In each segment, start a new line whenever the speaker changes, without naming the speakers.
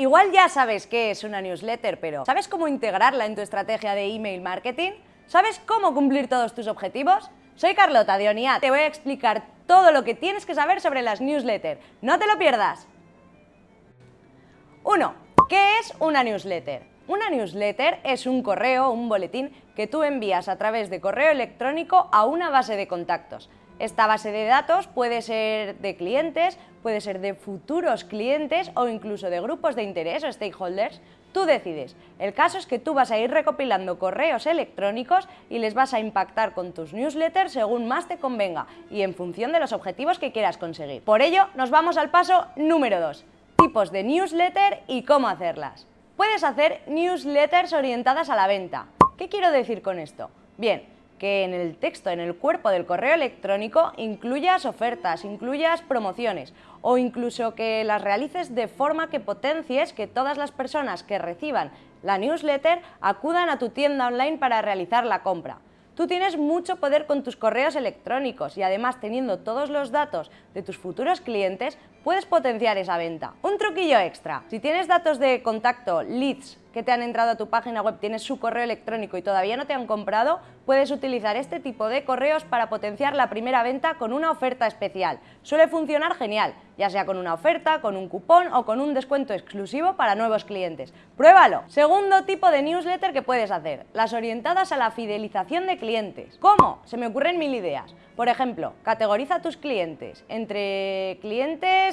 Igual ya sabes qué es una newsletter, pero ¿sabes cómo integrarla en tu estrategia de email marketing? ¿Sabes cómo cumplir todos tus objetivos? Soy Carlota de. Te voy a explicar todo lo que tienes que saber sobre las newsletters. ¡No te lo pierdas! 1. ¿Qué es una newsletter? Una newsletter es un correo, un boletín que tú envías a través de correo electrónico a una base de contactos. Esta base de datos puede ser de clientes, puede ser de futuros clientes o incluso de grupos de interés o stakeholders. Tú decides. El caso es que tú vas a ir recopilando correos electrónicos y les vas a impactar con tus newsletters según más te convenga y en función de los objetivos que quieras conseguir. Por ello, nos vamos al paso número 2. Tipos de newsletter y cómo hacerlas. Puedes hacer newsletters orientadas a la venta. ¿Qué quiero decir con esto? Bien, que en el texto, en el cuerpo del correo electrónico, incluyas ofertas, incluyas promociones o incluso que las realices de forma que potencies que todas las personas que reciban la newsletter acudan a tu tienda online para realizar la compra. Tú tienes mucho poder con tus correos electrónicos y además teniendo todos los datos de tus futuros clientes, puedes potenciar esa venta. Un truquillo extra, si tienes datos de contacto, leads, que te han entrado a tu página web, tienes su correo electrónico y todavía no te han comprado, puedes utilizar este tipo de correos para potenciar la primera venta con una oferta especial. Suele funcionar genial, ya sea con una oferta, con un cupón o con un descuento exclusivo para nuevos clientes. ¡Pruébalo! Segundo tipo de newsletter que puedes hacer, las orientadas a la fidelización de clientes. ¿Cómo? Se me ocurren mil ideas. Por ejemplo, categoriza a tus clientes entre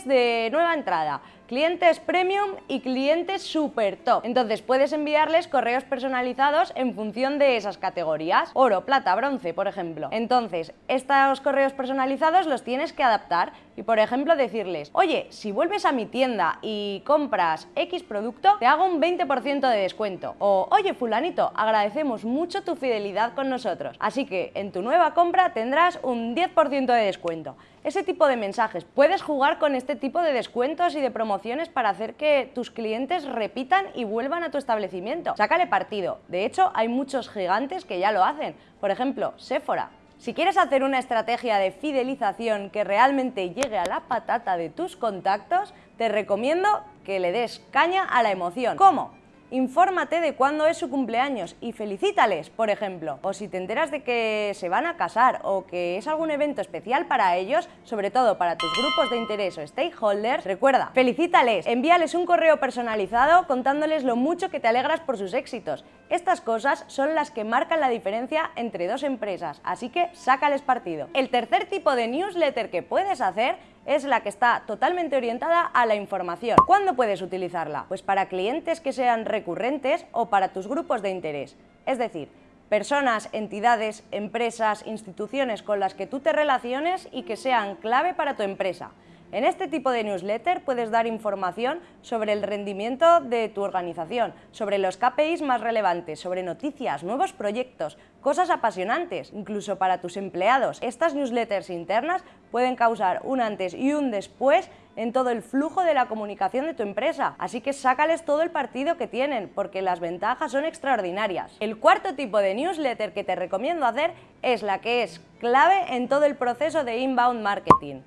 de nueva entrada, clientes premium y clientes super top. Entonces puedes enviarles correos personalizados en función de esas categorías, oro, plata, bronce, por ejemplo. Entonces, estos correos personalizados los tienes que adaptar y, por ejemplo, decirles, oye, si vuelves a mi tienda y compras X producto, te hago un 20% de descuento. O, oye, fulanito, agradecemos mucho tu fidelidad con nosotros, así que en tu nueva compra tendrás un 10% de descuento. Ese tipo de mensajes. Puedes jugar con este tipo de descuentos y de promociones para hacer que tus clientes repitan y vuelvan a tu establecimiento. Sácale partido. De hecho, hay muchos gigantes que ya lo hacen. Por ejemplo, Sephora. Si quieres hacer una estrategia de fidelización que realmente llegue a la patata de tus contactos, te recomiendo que le des caña a la emoción. ¿Cómo? Infórmate de cuándo es su cumpleaños y felicítales, por ejemplo. O si te enteras de que se van a casar o que es algún evento especial para ellos, sobre todo para tus grupos de interés o stakeholders, recuerda, felicítales, envíales un correo personalizado contándoles lo mucho que te alegras por sus éxitos. Estas cosas son las que marcan la diferencia entre dos empresas, así que sácales partido. El tercer tipo de newsletter que puedes hacer es la que está totalmente orientada a la información. ¿Cuándo puedes utilizarla? Pues para clientes que sean recurrentes o para tus grupos de interés. Es decir, personas, entidades, empresas, instituciones con las que tú te relaciones y que sean clave para tu empresa. En este tipo de newsletter puedes dar información sobre el rendimiento de tu organización, sobre los KPIs más relevantes, sobre noticias, nuevos proyectos, cosas apasionantes, incluso para tus empleados. Estas newsletters internas pueden causar un antes y un después en todo el flujo de la comunicación de tu empresa. Así que sácales todo el partido que tienen, porque las ventajas son extraordinarias. El cuarto tipo de newsletter que te recomiendo hacer es la que es clave en todo el proceso de inbound marketing.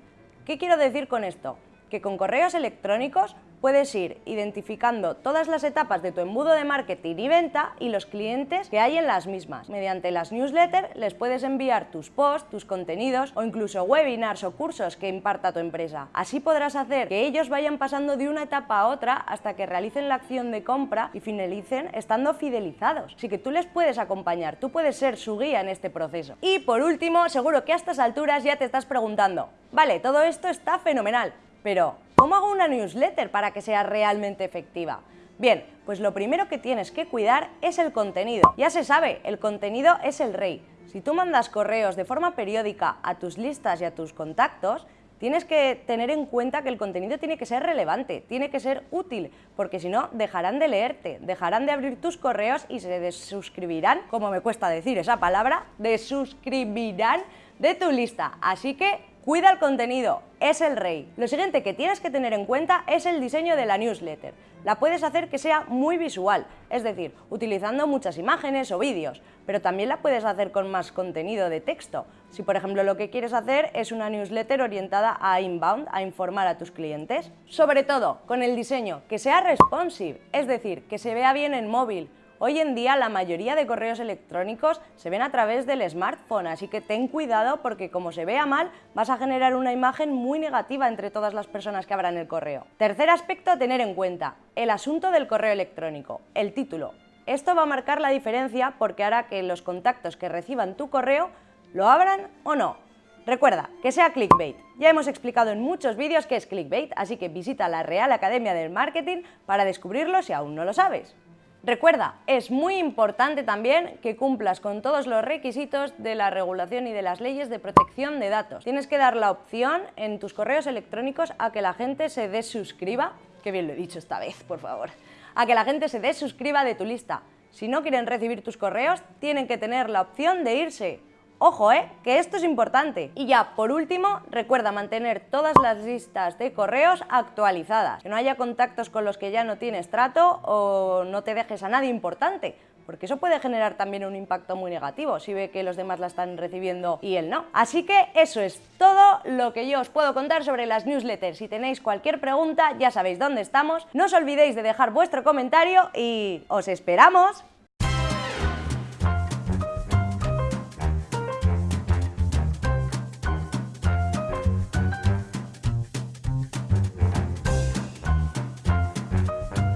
¿Qué quiero decir con esto? Que con correos electrónicos puedes ir identificando todas las etapas de tu embudo de marketing y venta y los clientes que hay en las mismas. Mediante las newsletters les puedes enviar tus posts, tus contenidos o incluso webinars o cursos que imparta tu empresa. Así podrás hacer que ellos vayan pasando de una etapa a otra hasta que realicen la acción de compra y finalicen estando fidelizados. Así que tú les puedes acompañar, tú puedes ser su guía en este proceso. Y por último, seguro que a estas alturas ya te estás preguntando, vale, todo esto está fenomenal, pero ¿cómo hago una newsletter para que sea realmente efectiva? Bien, pues lo primero que tienes que cuidar es el contenido. Ya se sabe, el contenido es el rey. Si tú mandas correos de forma periódica a tus listas y a tus contactos, tienes que tener en cuenta que el contenido tiene que ser relevante, tiene que ser útil, porque si no, dejarán de leerte, dejarán de abrir tus correos y se desuscribirán, como me cuesta decir esa palabra, desuscribirán de tu lista. Así que Cuida el contenido, es el rey. Lo siguiente que tienes que tener en cuenta es el diseño de la newsletter. la puedes hacer que sea muy visual, es decir, utilizando muchas imágenes o vídeos, pero también la puedes hacer con más contenido de texto. Si por ejemplo lo que quieres hacer es una newsletter orientada a inbound, a informar a tus clientes. Sobre todo, con el diseño, que sea responsive, es decir, que se vea bien en móvil, Hoy en día la mayoría de correos electrónicos se ven a través del smartphone, así que ten cuidado porque como se vea mal, vas a generar una imagen muy negativa entre todas las personas que abran el correo. Tercer aspecto a tener en cuenta, el asunto del correo electrónico, el título. Esto va a marcar la diferencia porque hará que los contactos que reciban tu correo lo abran o no. Recuerda, que sea clickbait. Ya hemos explicado en muchos vídeos qué es clickbait, así que visita la Real Academia del Marketing para descubrirlo si aún no lo sabes. Recuerda, es muy importante también que cumplas con todos los requisitos de la regulación y de las leyes de protección de datos. Tienes que dar la opción en tus correos electrónicos a que la gente se desuscriba, que bien lo he dicho esta vez, por favor, a que la gente se desuscriba de tu lista. Si no quieren recibir tus correos, tienen que tener la opción de irse. Ojo, ¿eh? Que esto es importante. Y ya, por último, recuerda mantener todas las listas de correos actualizadas. Que no haya contactos con los que ya no tienes trato o no te dejes a nadie importante porque eso puede generar también un impacto muy negativo si ve que los demás la están recibiendo y él no. Así que eso es todo lo que yo os puedo contar sobre las newsletters. Si tenéis cualquier pregunta ya sabéis dónde estamos. No os olvidéis de dejar vuestro comentario y os esperamos